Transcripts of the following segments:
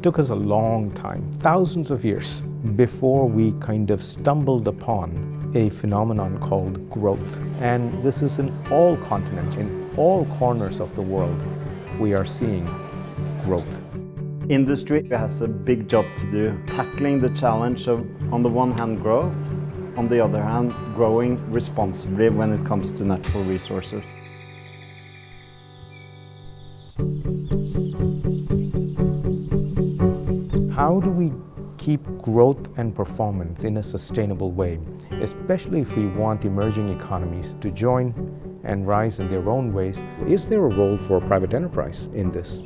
It took us a long time, thousands of years, before we kind of stumbled upon a phenomenon called growth. And this is in all continents, in all corners of the world, we are seeing growth. Industry has a big job to do, tackling the challenge of, on the one hand, growth, on the other hand, growing responsibly when it comes to natural resources. How do we keep growth and performance in a sustainable way, especially if we want emerging economies to join and rise in their own ways? Is there a role for private enterprise in this?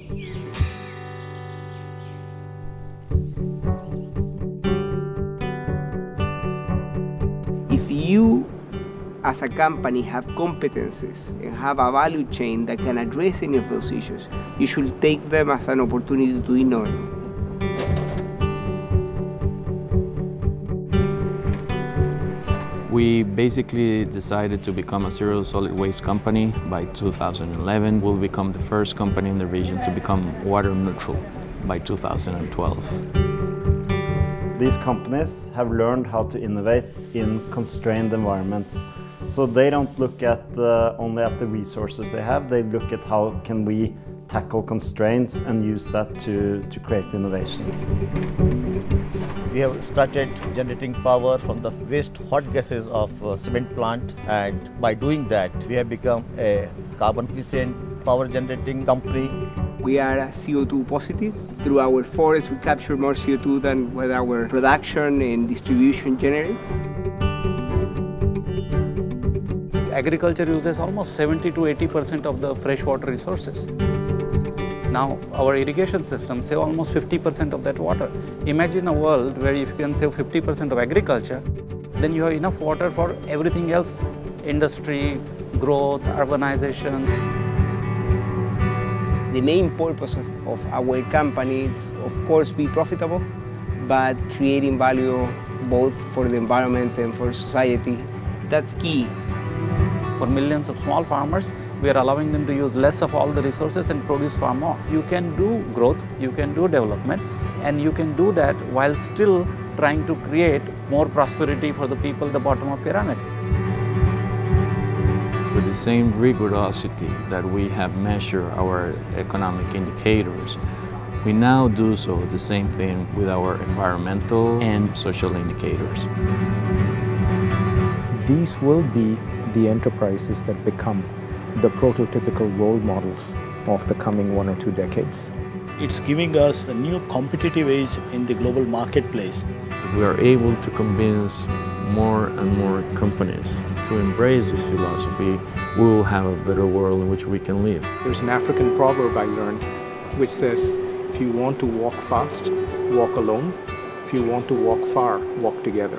If you as a company have competences and have a value chain that can address any of those issues, you should take them as an opportunity to innovate. We basically decided to become a zero solid waste company by 2011. We'll become the first company in the region to become water neutral by 2012. These companies have learned how to innovate in constrained environments. So they don't look at uh, only at the resources they have, they look at how can we tackle constraints and use that to, to create innovation. We have started generating power from the waste hot gases of uh, cement plant and by doing that we have become a carbon efficient power generating company. We are CO2 positive. Through our forest we capture more CO2 than what our production and distribution generates. Agriculture uses almost 70 to 80% of the freshwater resources. Now, our irrigation systems save almost 50% of that water. Imagine a world where if you can save 50% of agriculture, then you have enough water for everything else, industry, growth, urbanization. The main purpose of, of our company is, of course, be profitable, but creating value both for the environment and for society. That's key. For millions of small farmers, we are allowing them to use less of all the resources and produce far more. You can do growth, you can do development, and you can do that while still trying to create more prosperity for the people at the bottom of the pyramid. With the same rigorosity that we have measured our economic indicators, we now do so the same thing with our environmental and social indicators. These will be the enterprises that become the prototypical role models of the coming one or two decades. It's giving us a new competitive edge in the global marketplace. If we are able to convince more and more companies to embrace this philosophy, we will have a better world in which we can live. There's an African proverb I learned which says, if you want to walk fast, walk alone. If you want to walk far, walk together.